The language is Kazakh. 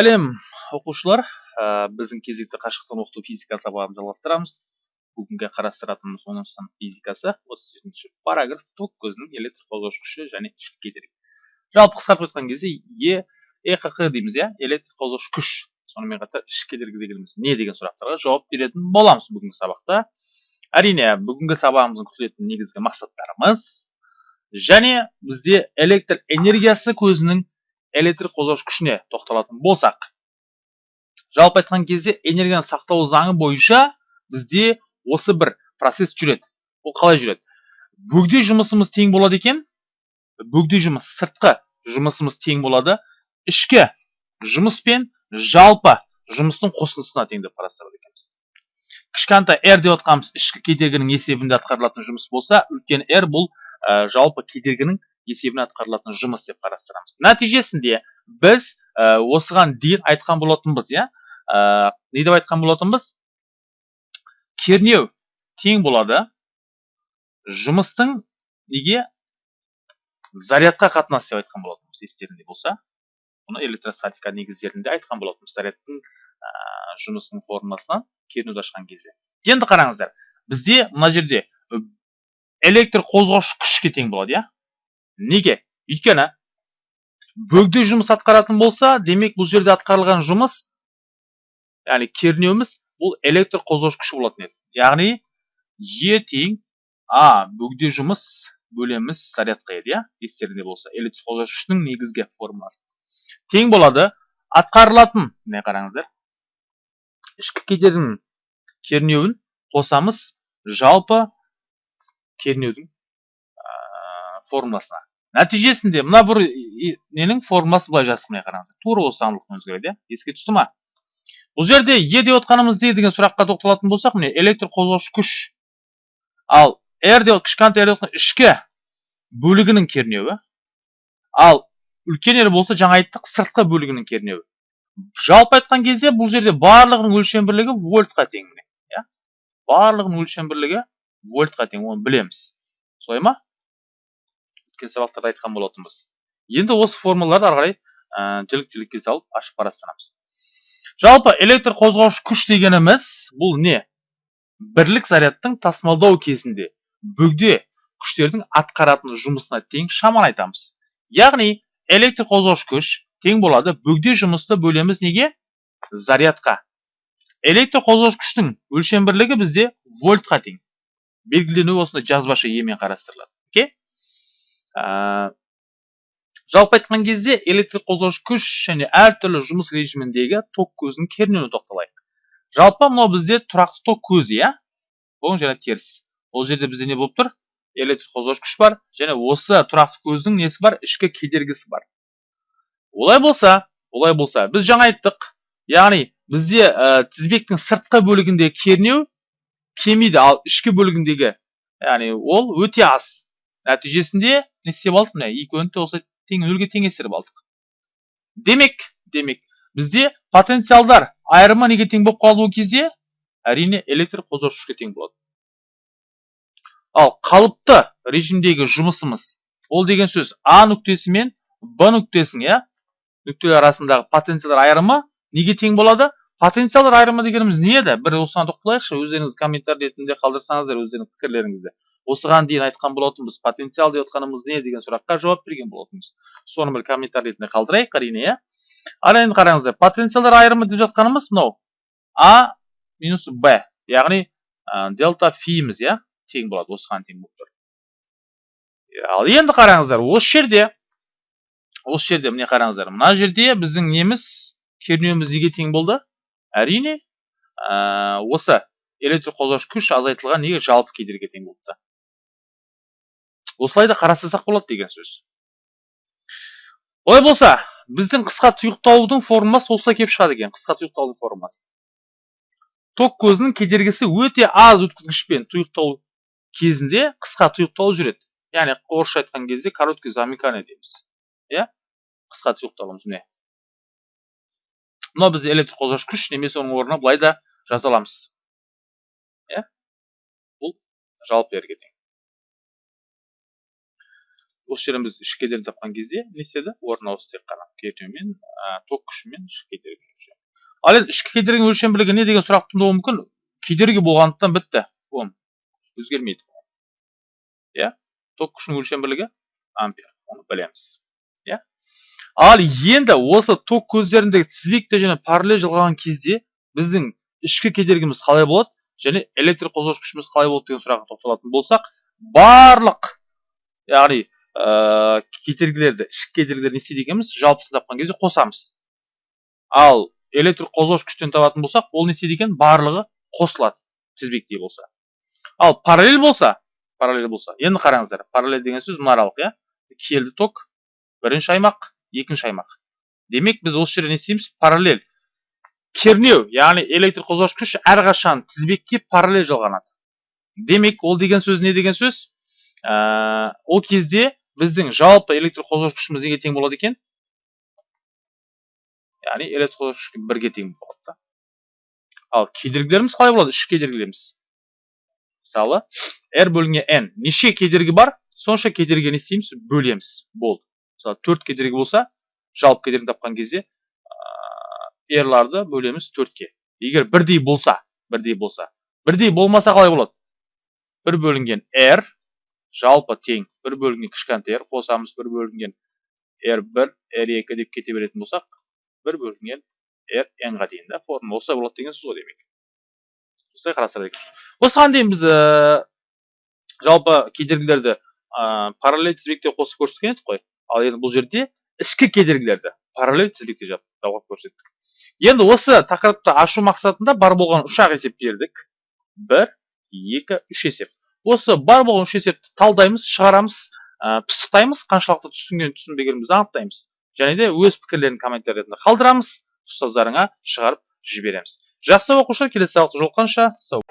сәлем оқушылар. Ә, біздің кезекті қашықтан оқыту физика сабағын жалғастырамыз. Бүгінгі қарастыратынымыз оныншы сынып физикасы отыз жетінші параграф ток көзінің электр қозғаушы күші және кедергі. Жалпы қысқартып айтқан кезде е эққ дейміз иә? Электр қозғаушы күш. Сонымен қатар ішкі кедергі дегеніміз не деген сұрақтарға жауап беретін боламыз бүгінгі сабақта. Әрине бүгінгі сабағымыздың күтілетін негізгі мақсаттарымыз және бізде электр энергиясы көзінің электр қозғаушы күшіне тоқталатын болсақ жалпы айтқан кезде энергияны сақтау заңы бойынша бізде осы бір процесс жүреді. Ол қалай жүреді? Бөгде жұмысымыз тең болады екен бөгде жұмыс сыртқы жұмысымыз тең болады ішкі жұмыс пен жалпы жұмыстың қосындысына тең деп қарастырады екенбіз. Кішкентай r деп отқанымыз ішкі кедергінің есебінде атқарылатын жұмыс болса үлкен r бұл ә, жалпы кедергінің есебінен атқарылатын жұмыс деп қарастырамыз. Нәтижесінде біз ә, осыған дейін айтқан болатынбыз иә? Ә, не деп айтқан болатынбыз? Кернеу тең болады. Жұмыстың неге? Зарядқа қатынасы деп айтқан болатынбыз естеріңде болса. Бұны электростатика негіздерінде айтқан болатынбыз зарядтың ә, жұмысының формуласынан кернеуді ашқан кезде. Енді қараңыздар бізде мына жерде электр қозғаушы күшке тең болады иә? Неге? Өйткені бөгде жұмыс атқаратын болса демек бұл жерде атқарылған жұмыс яғни кернеуіміз бұл электр қозғаушы күші болатын еді. Яғни е тең а бөгде жұмыс бөлеміз зарядқа еді иә? Естеріңде болса электр қозғаушы негізгі формуласы. Тең болады. Атқарылатын міне қараңыздар ішкі кедергінің кернеуін қосамыз жалпы кернеудің формуласына. Нәтижесінде мына бір ненің формуласы былай жаздық міне қараңыздар. Тура осы заңдылықтың өзгереді иә еске түсті ма? Бұл жерде е деп отқанымыз не деген сұраққа тоқталатын болсақ міне электр қозғаушы күш. Ал r деп кішкентай деп ішкі бөлігінің кернеуі. Ал үлкен r болса жаңа айттық сыртқы бөлігінің кернеуі. Жалпы айтқан кезде бұл жерде барлығының өлшем бірлігі вольтқа тең міне иә. Барлығының өлшем бірлігі вольтқа тең оны білеміз. Солай ма? Сабақтарда айтқан болатынбыз. Енді осы формулаларды ары қарай ә, жілік жілікке салып ашып қарастырамыз. Жалпы электр қозғаушы күш дегеніміз бұл не? Бірлік зарядтың тасымалдау кезінде бөгде күштердің атқаратын жұмысына тең шаманы айтамыз. Яғни электр қозғаушы күш тең болады бөгде жұмысты бөлеміз неге? Зарядқа. Электр қозғаушы күштің өлшем бірлігі бізде вольтқа тең. Белгіленуі осындай жазбаша емен қарастырылады. Ә, жалпы айтқан кезде электр қозғаушы күш және әртүрлі жұмыс режиміндегі ток көзінің кернеуіне тоқталайық. Жалпы мынау бізде тұрақты ток көзі иә? Оң және теріс. Ол жерде бізде не болып тұр? Электр қозғаушы күш бар және осы тұрақты көздің несі бар? Ішкі кедергісі бар. Олай болса олай болса біз жаңа айттық. Яғни бізде ә, тізбектің сыртқы бөлігіндегі кернеу кемиді ал ішкі бөлігіндегі яғни ол өте аз. Нәтижесінде не істеп алдық міне? Екеуін де осы тең нөлге теңестіріп алдық. Демек демек бізде потенциалдар айырымы неге тең болып қалды ол кезде әрине электр қозғаушы күшке тең болады. Ал қалыпты режимдегі жұмысымыз ол деген сөз а нүктесі мен б нүктесінің иә нүктелер арасындағы потенциалдар айырымы неге тең болады? Потенциалдар айырымы дегеніміз не еді? Бір осыған тоқталайықшы өздеріңіз комментарий ретінде қалдырсаңыздар өздеріңіздің пікірлеріңізді. Осыған дейін айтқан болатынбыз потенциал деп отқанымыз не деген сұраққа жауап берген болатынбыз. Соны бір комментарий ретінде қалдырайық әрине иә. Ал енді қараңыздар потенциалдар айырымы деп жатқанымыз мынау а минус б яғни ә, дельта фиміз иә тең болады осыған тең болып тұр. Ал енді қараңыздар осы жерде осы жерде міне қараңыздар мына жерде біздің неміз кернеуіміз неге тең болды? Әрине ә, осы электр қозғаушы күш азайтылған неге жалпы кедергі тең болыпты? Осылай да қарастырсақ болады деген сөз. Олай болса біздің қысқа тұйықталудың формуласы осылай келіп шығады екен қысқа тұйықталудың формуласы ток көзінің кедергісі өте аз өткізгішпен тұйықталу кезінде қысқа тұйықталу жүреді. Яғни орысша айтқан кезде короткий замыкание дейміз. Иә? Қысқа тұйықталуымыз міне мынау бізде электр қозғаушы күш немесе оның орнына былай да жаза аламыз. Иә? Бұл жалпы рге тең осы жерден біз ішкі кедергіні тапқан кезде не істеді? Орнына осы тек қана кертеумен ток күшімен ішкі кедергіні өлшем ал енді ішкі кедергінің өлшем бірлігі не деген сұрақ туындауы мүмкін? Кедергі болғандықтан бітті. Ом өзгермейді иә? Ток күшінің өлшем бірлігі ампер. Оны білеміз. Иә? Ал енді осы ток көздеріндегі тізбекті және параллель жалғаған кезде біздің ішкі кедергіміз қалай болады? Және электр қозғауыш күшіміз қалай болады деген сұраққа тоқталатын болсақ барлық яғни ә, кедергілерді ішкі кедергілерді не істейді екенбіз жалпысын тапқан кезде қосамыз. Ал электр қозғауыш күштен табатын болсақ ол не істейді екен? Барлығы қосылады тізбектей болса. Ал параллель болса параллель болса енді қараңыздар параллель деген сөз мынаралық иә? Келді ток бірінші аймақ екінші аймақ. Демек біз осы жерде не істейміз? Параллель. Кернеу яғни электр қозғауыш күш әрқашан тізбекке параллель жалғанады. Демек ол деген сөз не деген сөз? Ә, ол кезде біздің жалпы электр қозғауыш күшіміз неге тең болады екен? Яғни электр қозғауыш күшке бірге тең болады да. Ал кедергілеріміз қалай болады? Үш кедергілеріміз. Мысалы r бөлінген n. Неше кедергі бар? Сонша кедергіге не істейміз? Бөлеміз. Болды. Мысалы төрт кедергі болса жалпы кедергіні тапқан кезде r ларды бөлеміз төртке. Егер бірдей болса бірдей болса. Бірдей болмаса қалай болады? Бір бөлінген r жалпы тең. Бір бөлінген кішкентай r қосамыз бір бөлінген r1 r2 деп кете беретін болсақ бір бөлінген r n-ға дейін да формула осылай болады деген сөз ғой демек. Осылай қарастырады екен осыған дейін біз ә, жалпы кедергілерді ә, параллель тізбекте қосып көрсеткен едік қой. Ал енді бұл жерде ішкі кедергілерді параллель тізбекте жалғап көрсеттік. Енді осы тақырыпты ашу мақсатында бар болған үш ақ есеп бердік. бір екі үш есеп. Осы бар болған үш есепті талдаймыз шығарамыз ә, пысықтаймыз қаншалықты түсінген түсінбегенімізді анықтаймыз. Және де өз пікірлерін комментарий ретінде қалдырамыз ұстаздарыңа шығарып жібереміз. Жақсы оқушылар келесі сабақта жолыққанша сау